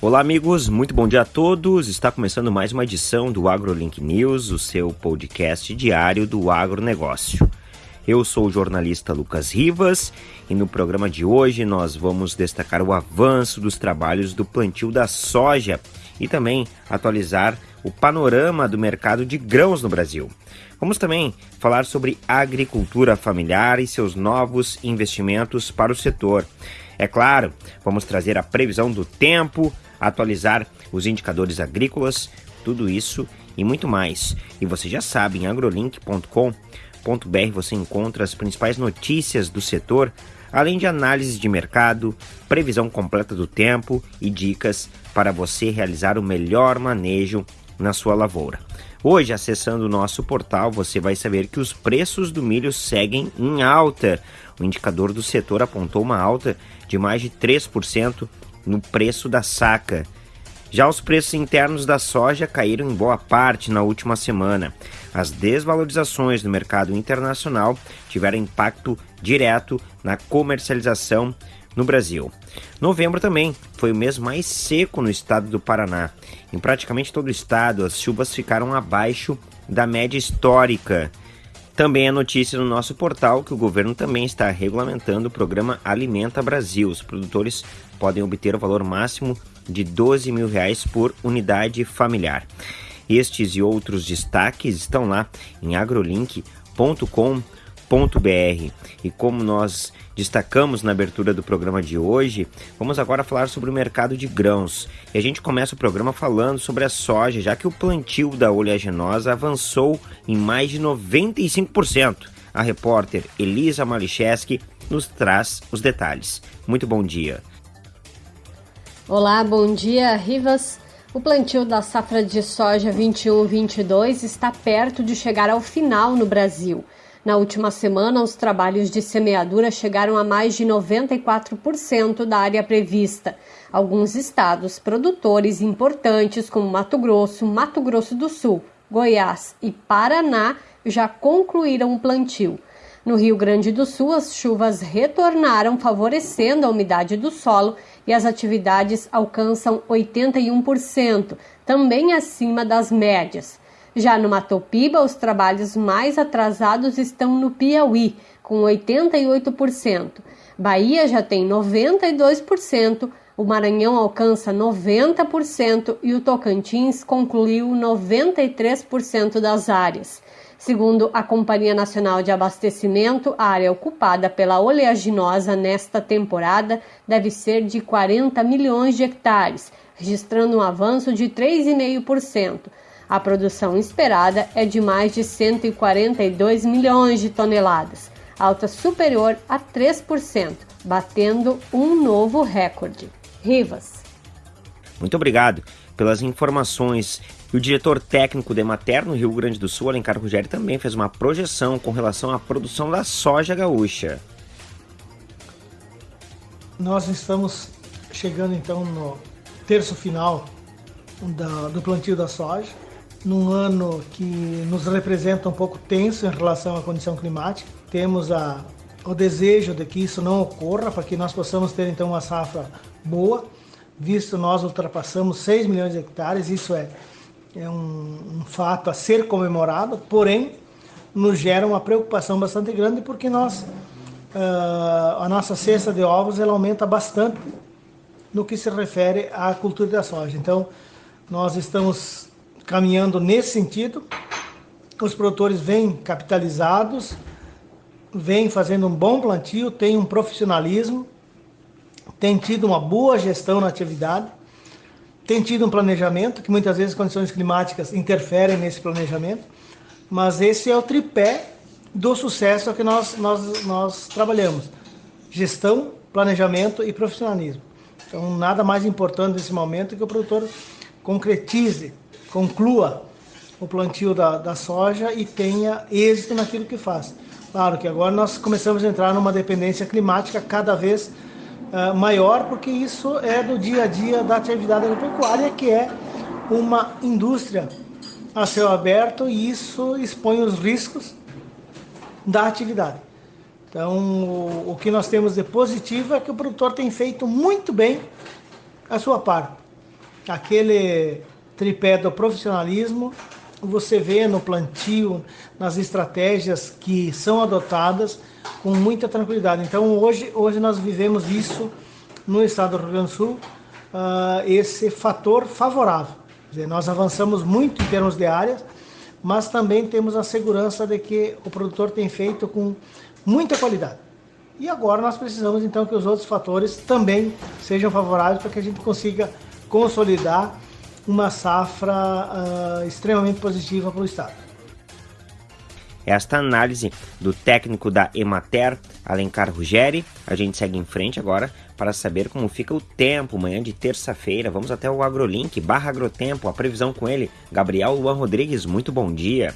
Olá, amigos, muito bom dia a todos. Está começando mais uma edição do AgroLink News, o seu podcast diário do agronegócio. Eu sou o jornalista Lucas Rivas e no programa de hoje nós vamos destacar o avanço dos trabalhos do plantio da soja e também atualizar o panorama do mercado de grãos no Brasil. Vamos também falar sobre agricultura familiar e seus novos investimentos para o setor. É claro, vamos trazer a previsão do tempo, atualizar os indicadores agrícolas, tudo isso e muito mais. E você já sabe, em agrolink.com.br você encontra as principais notícias do setor, além de análise de mercado, previsão completa do tempo e dicas para você realizar o melhor manejo na sua lavoura. Hoje, acessando o nosso portal, você vai saber que os preços do milho seguem em alta. O indicador do setor apontou uma alta de mais de 3% no preço da saca. Já os preços internos da soja caíram em boa parte na última semana. As desvalorizações no mercado internacional tiveram impacto direto na comercialização no Brasil. Novembro também foi o mês mais seco no estado do Paraná. Em praticamente todo o estado, as chuvas ficaram abaixo da média histórica. Também é notícia no nosso portal que o governo também está regulamentando o programa Alimenta Brasil. Os produtores podem obter o valor máximo de 12 mil reais por unidade familiar. Estes e outros destaques estão lá em agrolink.com.br. E como nós destacamos na abertura do programa de hoje, vamos agora falar sobre o mercado de grãos. E a gente começa o programa falando sobre a soja, já que o plantio da oleaginosa avançou em mais de 95%. A repórter Elisa Malicheski nos traz os detalhes. Muito bom dia. Olá, bom dia, Rivas. O plantio da safra de soja 21-22 está perto de chegar ao final no Brasil. Na última semana, os trabalhos de semeadura chegaram a mais de 94% da área prevista. Alguns estados produtores importantes, como Mato Grosso, Mato Grosso do Sul, Goiás e Paraná, já concluíram o plantio. No Rio Grande do Sul, as chuvas retornaram, favorecendo a umidade do solo e as atividades alcançam 81%, também acima das médias. Já no Matopiba, os trabalhos mais atrasados estão no Piauí, com 88%. Bahia já tem 92%, o Maranhão alcança 90% e o Tocantins concluiu 93% das áreas. Segundo a Companhia Nacional de Abastecimento, a área ocupada pela oleaginosa nesta temporada deve ser de 40 milhões de hectares, registrando um avanço de 3,5%. A produção esperada é de mais de 142 milhões de toneladas, alta superior a 3%, batendo um novo recorde. Rivas. Muito obrigado pelas informações. E o diretor técnico da Emater no Rio Grande do Sul, Alencar Rogério, também fez uma projeção com relação à produção da soja gaúcha. Nós estamos chegando então no terço final da, do plantio da soja, num ano que nos representa um pouco tenso em relação à condição climática. Temos a, o desejo de que isso não ocorra, para que nós possamos ter então uma safra boa, visto nós ultrapassamos 6 milhões de hectares, isso é é um, um fato a ser comemorado, porém nos gera uma preocupação bastante grande porque nós uh, a nossa cesta de ovos ela aumenta bastante no que se refere à cultura da soja. Então nós estamos caminhando nesse sentido. Os produtores vêm capitalizados, vêm fazendo um bom plantio, têm um profissionalismo, têm tido uma boa gestão na atividade tem tido um planejamento, que muitas vezes condições climáticas interferem nesse planejamento, mas esse é o tripé do sucesso que nós, nós, nós trabalhamos: gestão, planejamento e profissionalismo. Então, nada mais importante nesse momento que o produtor concretize, conclua o plantio da, da soja e tenha êxito naquilo que faz. Claro que agora nós começamos a entrar numa dependência climática cada vez uh, maior, porque isso é do dia a dia da atividade agropecuária, que é uma indústria a céu aberto e isso expõe os riscos da atividade. Então, o, o que nós temos de positivo é que o produtor tem feito muito bem a sua parte. aquele tripé do profissionalismo, você vê no plantio, nas estratégias que são adotadas com muita tranquilidade. Então hoje, hoje nós vivemos isso no estado do Rio Grande do Sul, uh, esse fator favorável. Dizer, nós avançamos muito em termos de áreas, mas também temos a segurança de que o produtor tem feito com muita qualidade. E agora nós precisamos então que os outros fatores também sejam favoráveis para que a gente consiga consolidar uma safra uh, extremamente positiva para o Estado. Esta análise do técnico da Emater, Alencar Ruggeri. A gente segue em frente agora para saber como fica o tempo manhã de terça-feira. Vamos até o AgroLink, barra Agrotempo, a previsão com ele. Gabriel Luan Rodrigues, muito bom dia.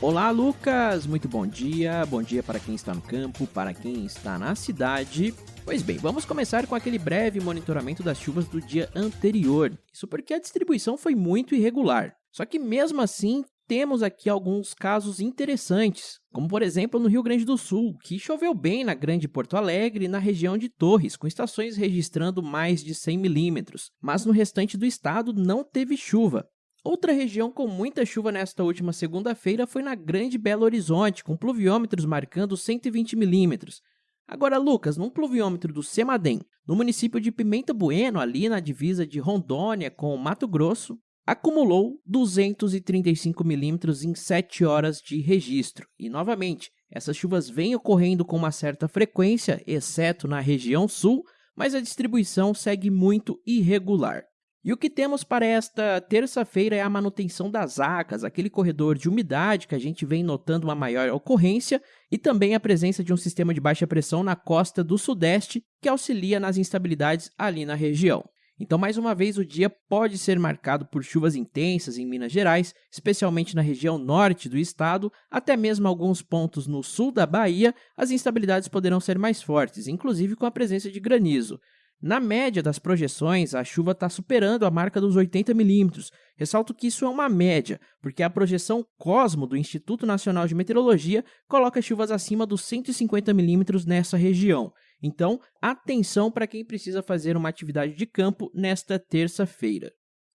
Olá, Lucas! Muito bom dia. Bom dia para quem está no campo, para quem está na cidade. Pois bem, vamos começar com aquele breve monitoramento das chuvas do dia anterior. Isso porque a distribuição foi muito irregular. Só que mesmo assim, temos aqui alguns casos interessantes, como por exemplo no Rio Grande do Sul, que choveu bem na Grande Porto Alegre e na região de Torres, com estações registrando mais de 100 milímetros, mas no restante do estado não teve chuva. Outra região com muita chuva nesta última segunda-feira foi na Grande Belo Horizonte, com pluviômetros marcando 120 milímetros. Agora, Lucas, num pluviômetro do Semadem, no município de Pimenta Bueno, ali na divisa de Rondônia com Mato Grosso, acumulou 235 milímetros em 7 horas de registro. E, novamente, essas chuvas vêm ocorrendo com uma certa frequência, exceto na região sul, mas a distribuição segue muito irregular. E o que temos para esta terça-feira é a manutenção das acas, aquele corredor de umidade que a gente vem notando uma maior ocorrência, e também a presença de um sistema de baixa pressão na costa do sudeste que auxilia nas instabilidades ali na região. Então, mais uma vez, o dia pode ser marcado por chuvas intensas em Minas Gerais, especialmente na região norte do estado, até mesmo alguns pontos no sul da Bahia, as instabilidades poderão ser mais fortes, inclusive com a presença de granizo. Na média das projeções, a chuva está superando a marca dos 80 milímetros. Ressalto que isso é uma média, porque a projeção Cosmo do Instituto Nacional de Meteorologia coloca chuvas acima dos 150 milímetros nessa região. Então, atenção para quem precisa fazer uma atividade de campo nesta terça-feira.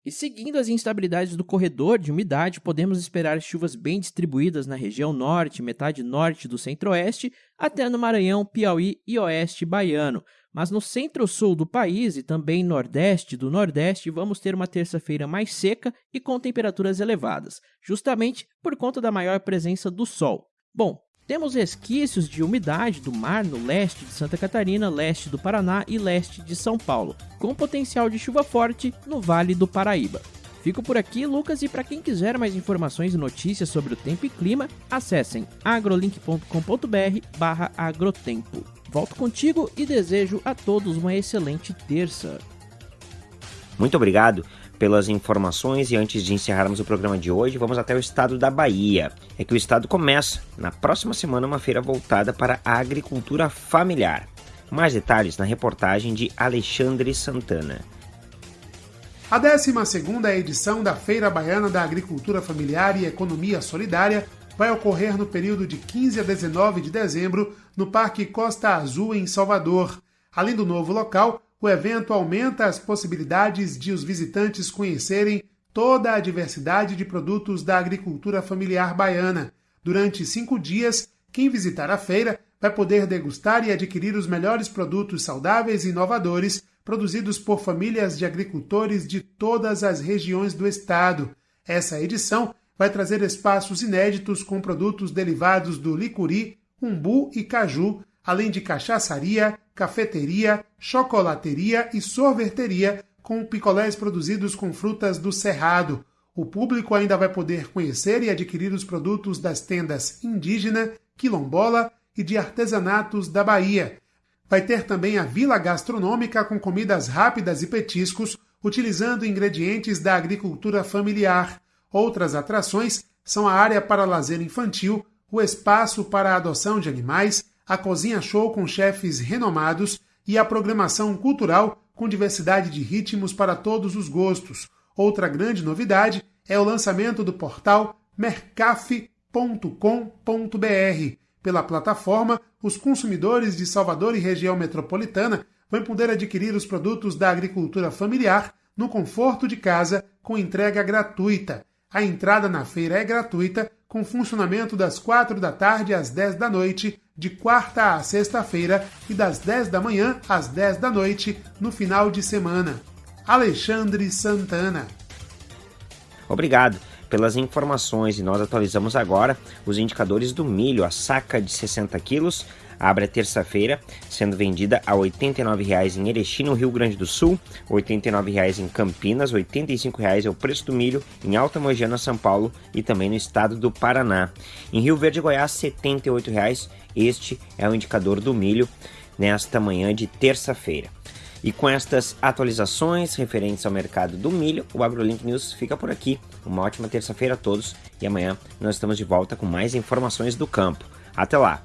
E seguindo as instabilidades do corredor de umidade, podemos esperar chuvas bem distribuídas na região norte, metade norte do centro-oeste, até no Maranhão, Piauí e oeste baiano. Mas no centro-sul do país e também nordeste do nordeste, vamos ter uma terça-feira mais seca e com temperaturas elevadas, justamente por conta da maior presença do sol. Bom, temos resquícios de umidade do mar no leste de Santa Catarina, leste do Paraná e leste de São Paulo, com potencial de chuva forte no Vale do Paraíba. Fico por aqui, Lucas, e para quem quiser mais informações e notícias sobre o tempo e clima, acessem agrolink.com.br/agrotempo. Volto contigo e desejo a todos uma excelente terça. Muito obrigado pelas informações e antes de encerrarmos o programa de hoje, vamos até o estado da Bahia. É que o estado começa na próxima semana uma feira voltada para a agricultura familiar. Mais detalhes na reportagem de Alexandre Santana. A 12 edição da Feira Baiana da Agricultura Familiar e Economia Solidária vai ocorrer no período de 15 a 19 de dezembro no Parque Costa Azul, em Salvador. Além do novo local, o evento aumenta as possibilidades de os visitantes conhecerem toda a diversidade de produtos da agricultura familiar baiana. Durante cinco dias, quem visitar a feira vai poder degustar e adquirir os melhores produtos saudáveis e inovadores produzidos por famílias de agricultores de todas as regiões do estado. Essa edição vai trazer espaços inéditos com produtos derivados do licuri, umbu e caju, além de cachaçaria, cafeteria, chocolateria e sorveteria com picolés produzidos com frutas do Cerrado. O público ainda vai poder conhecer e adquirir os produtos das tendas indígena, quilombola e de artesanatos da Bahia. Vai ter também a vila gastronômica com comidas rápidas e petiscos, utilizando ingredientes da agricultura familiar. Outras atrações são a área para lazer infantil, o espaço para a adoção de animais, a cozinha show com chefes renomados e a programação cultural com diversidade de ritmos para todos os gostos. Outra grande novidade é o lançamento do portal mercaf.com.br. Pela plataforma, os consumidores de Salvador e região metropolitana vão poder adquirir os produtos da agricultura familiar no conforto de casa com entrega gratuita. A entrada na feira é gratuita, com funcionamento das 4 da tarde às 10 da noite, de quarta a sexta-feira, e das 10 da manhã às 10 da noite, no final de semana. Alexandre Santana. Obrigado pelas informações e nós atualizamos agora os indicadores do milho. A saca de 60 quilos abre a terça-feira, sendo vendida a R$ 89,00 em Erechim, no Rio Grande do Sul, R$ 89,00 em Campinas, R$ 85,00 é o preço do milho em Alta Mogiana, São Paulo e também no estado do Paraná. Em Rio Verde, Goiás, R$ 78,00. Este é o indicador do milho nesta manhã de terça-feira. E com estas atualizações referentes ao mercado do milho, o AgroLink News fica por aqui. Uma ótima terça-feira a todos e amanhã nós estamos de volta com mais informações do campo. Até lá!